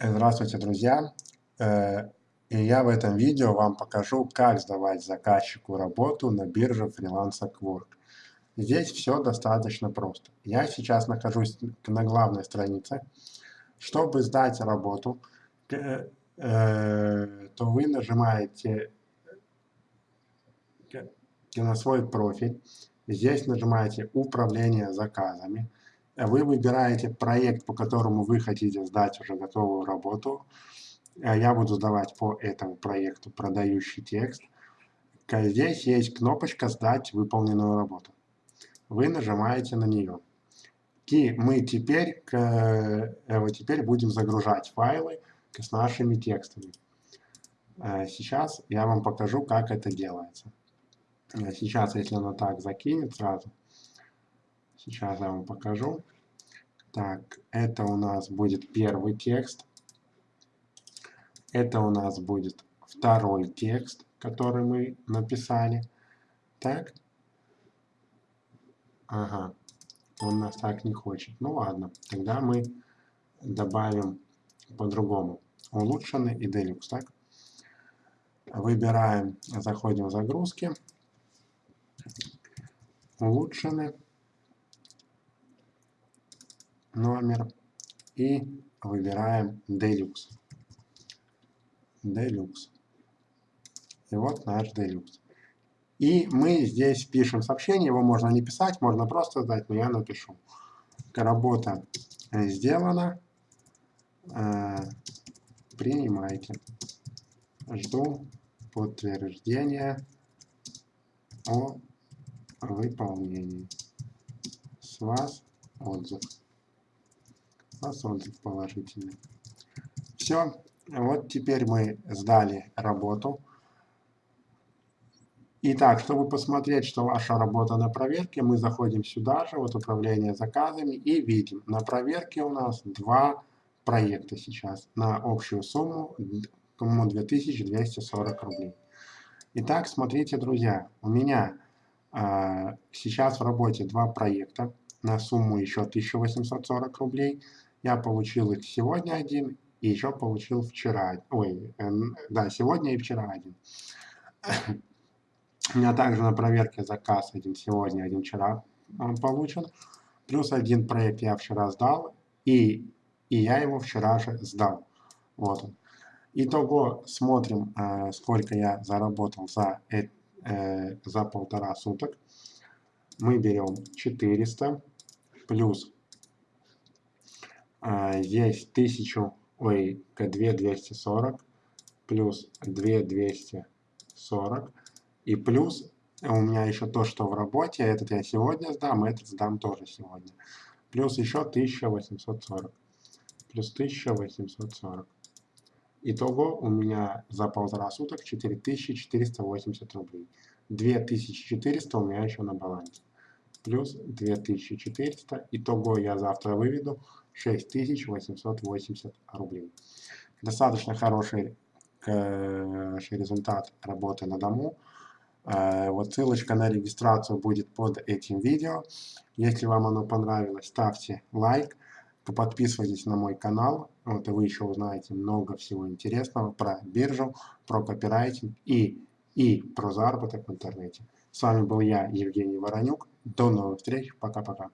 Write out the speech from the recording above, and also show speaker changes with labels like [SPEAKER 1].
[SPEAKER 1] Здравствуйте, друзья! Э, и я в этом видео вам покажу, как сдавать заказчику работу на бирже Freelancer Quark. Здесь все достаточно просто. Я сейчас нахожусь на главной странице. Чтобы сдать работу, э, то вы нажимаете на свой профиль. Здесь нажимаете «Управление заказами». Вы выбираете проект, по которому вы хотите сдать уже готовую работу. Я буду сдавать по этому проекту продающий текст. Здесь есть кнопочка «Сдать выполненную работу». Вы нажимаете на нее. И мы теперь, вот теперь будем загружать файлы с нашими текстами. Сейчас я вам покажу, как это делается. Сейчас, если оно так закинет сразу, сейчас я вам покажу. Так, это у нас будет первый текст. Это у нас будет второй текст, который мы написали. Так. Ага. Он нас так не хочет. Ну ладно, тогда мы добавим по-другому. Улучшенный и делюкс, так? Выбираем, заходим в загрузки улучшены номер и выбираем Deluxe. Deluxe. И вот наш Deluxe. И мы здесь пишем сообщение, его можно не писать, можно просто сдать, но я напишу. Работа сделана, э, принимайте. Жду подтверждения о выполнении. С вас отзыв. С вас отзыв положительный. Все. Вот теперь мы сдали работу. Итак, чтобы посмотреть, что ваша работа на проверке, мы заходим сюда же, вот управление заказами, и видим, на проверке у нас два проекта сейчас на общую сумму, сумму 2240 рублей. Итак, смотрите, друзья, у меня а, сейчас в работе два проекта на сумму еще 1840 рублей. Я получил их сегодня один и еще получил вчера. Ой, да, сегодня и вчера один. У меня также на проверке заказ один сегодня, один вчера он получен. Плюс один проект я вчера сдал, и, и я его вчера же сдал. Вот он. Итого смотрим, э, сколько я заработал за э, за полтора суток. Мы берем 400 плюс здесь 1000, ой, 2240 плюс 2240 и плюс у меня еще то, что в работе, этот я сегодня сдам, этот сдам тоже сегодня. Плюс еще 1840. Плюс 1840. Итого у меня за полтора суток 4480 рублей. 2400 у меня еще на балансе. Плюс 2400. Итого я завтра выведу 6880 рублей. Достаточно хороший, хороший результат работы на дому. Э, вот ссылочка на регистрацию будет под этим видео. Если вам оно понравилось, ставьте лайк. Подписывайтесь на мой канал, вот и вы еще узнаете много всего интересного про биржу, про копирайтинг и, и про заработок в интернете. С вами был я, Евгений Воронюк. До новых встреч. Пока-пока.